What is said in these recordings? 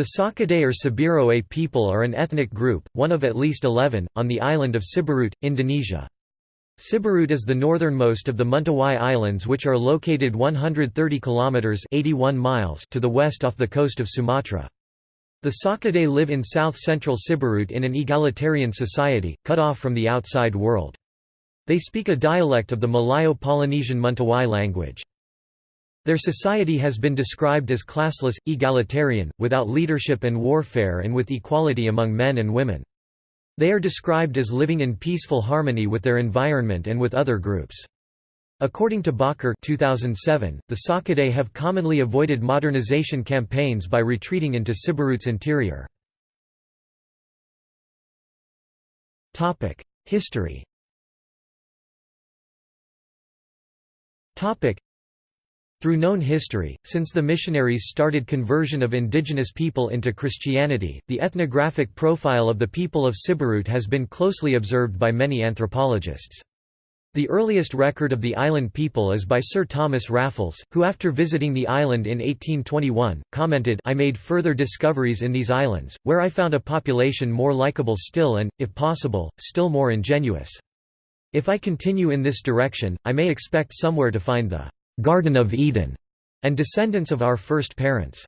The Sakuddei or Sibiroe people are an ethnic group, one of at least 11, on the island of Siberut, Indonesia. Siberut is the northernmost of the Mentawai Islands which are located 130 kilometers 81 miles to the west off the coast of Sumatra. The Sakuddei live in south-central Siberut in an egalitarian society, cut off from the outside world. They speak a dialect of the Malayo-Polynesian Mentawai language. Their society has been described as classless, egalitarian, without leadership and warfare and with equality among men and women. They are described as living in peaceful harmony with their environment and with other groups. According to Bakker 2007, the Sakuddei have commonly avoided modernization campaigns by retreating into Siberut's interior. History through known history, since the missionaries started conversion of indigenous people into Christianity, the ethnographic profile of the people of Siberut has been closely observed by many anthropologists. The earliest record of the island people is by Sir Thomas Raffles, who after visiting the island in 1821, commented I made further discoveries in these islands, where I found a population more likeable still and, if possible, still more ingenuous. If I continue in this direction, I may expect somewhere to find the Garden of Eden, and descendants of our first parents.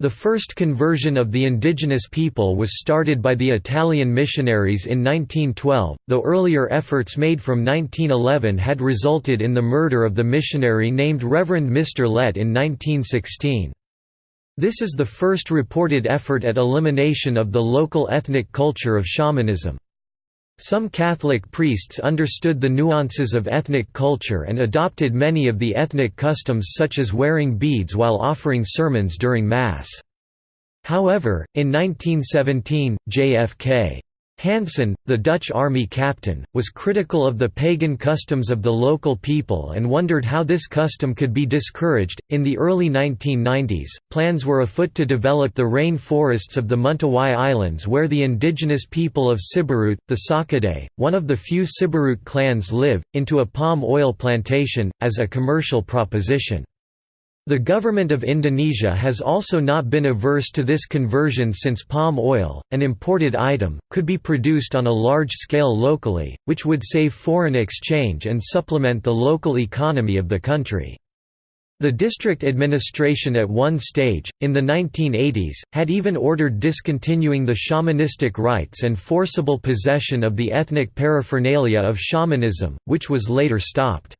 The first conversion of the indigenous people was started by the Italian missionaries in 1912, though earlier efforts made from 1911 had resulted in the murder of the missionary named Reverend Mr. Lett in 1916. This is the first reported effort at elimination of the local ethnic culture of shamanism. Some Catholic priests understood the nuances of ethnic culture and adopted many of the ethnic customs such as wearing beads while offering sermons during Mass. However, in 1917, JFK Hansen, the Dutch army captain, was critical of the pagan customs of the local people and wondered how this custom could be discouraged. In the early 1990s, plans were afoot to develop the rain forests of the Mentawai Islands where the indigenous people of Siberut, the Sakuddei, one of the few Siberut clans live, into a palm oil plantation, as a commercial proposition. The government of Indonesia has also not been averse to this conversion since palm oil, an imported item, could be produced on a large scale locally, which would save foreign exchange and supplement the local economy of the country. The district administration at one stage, in the 1980s, had even ordered discontinuing the shamanistic rites and forcible possession of the ethnic paraphernalia of shamanism, which was later stopped.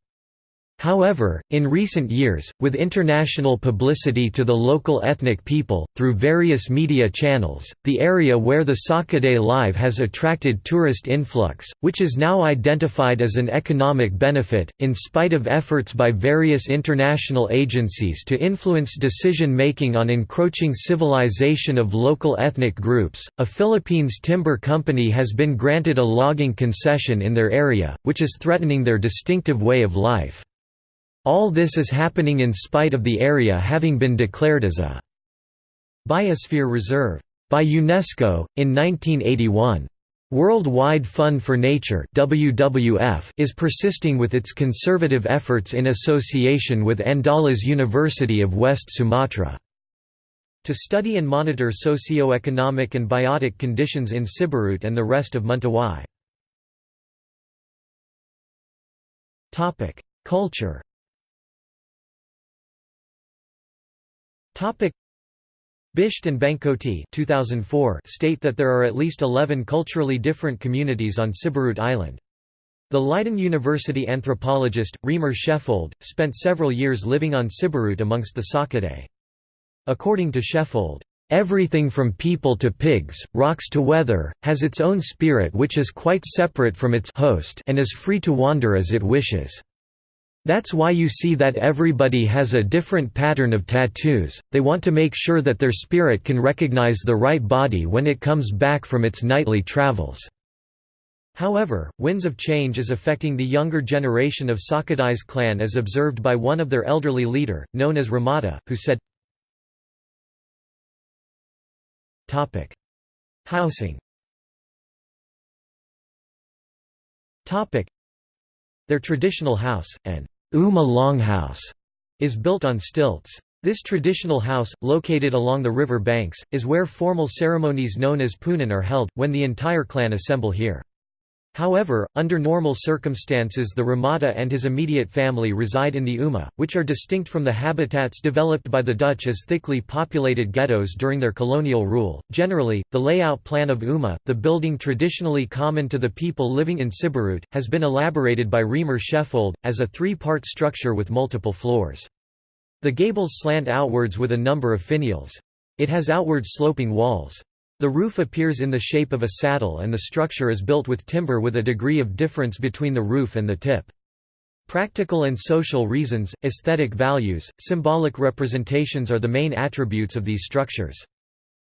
However, in recent years, with international publicity to the local ethnic people, through various media channels, the area where the Sakuddei live has attracted tourist influx, which is now identified as an economic benefit, in spite of efforts by various international agencies to influence decision-making on encroaching civilization of local ethnic groups. A Philippines timber company has been granted a logging concession in their area, which is threatening their distinctive way of life. All this is happening in spite of the area having been declared as a biosphere reserve by UNESCO, in 1981. Worldwide Fund for Nature WWF is persisting with its conservative efforts in association with Andalas University of West Sumatra. To study and monitor socio-economic and biotic conditions in Siberut and the rest of Mentawai. Culture Bisht and Bankoti 2004 state that there are at least 11 culturally different communities on Siberut Island. The Leiden University anthropologist, Reimar Schefold, spent several years living on Siberut amongst the Sakuddei. According to Schefold, "...everything from people to pigs, rocks to weather, has its own spirit which is quite separate from its host and is free to wander as it wishes." That's why you see that everybody has a different pattern of tattoos, they want to make sure that their spirit can recognize the right body when it comes back from its nightly travels. However, winds of change is affecting the younger generation of Sakuddei's clan as observed by one of their elderly leader, known as Ramada, who said, Housing. Their traditional house, an Uma longhouse is built on stilts. This traditional house, located along the river banks, is where formal ceremonies known as punan are held, when the entire clan assemble here. However, under normal circumstances the Ramada and his immediate family reside in the Uma, which are distinct from the habitats developed by the Dutch as thickly populated ghettos during their colonial rule. Generally, the layout plan of Uma, the building traditionally common to the people living in Siberut, has been elaborated by Reimar Schefold, as a three-part structure with multiple floors. The gables slant outwards with a number of finials. It has outward sloping walls. The roof appears in the shape of a saddle and the structure is built with timber with a degree of difference between the roof and the tip. Practical and social reasons, aesthetic values, symbolic representations are the main attributes of these structures.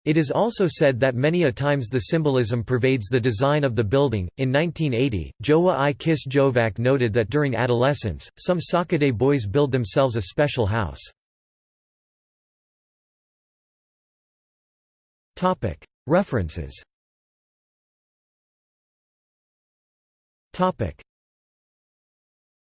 It is also said that many a times the symbolism pervades the design of the building. In 1980, Jowa i Kis Jovak noted that during adolescence, some Sakuddei boys build themselves a special house. References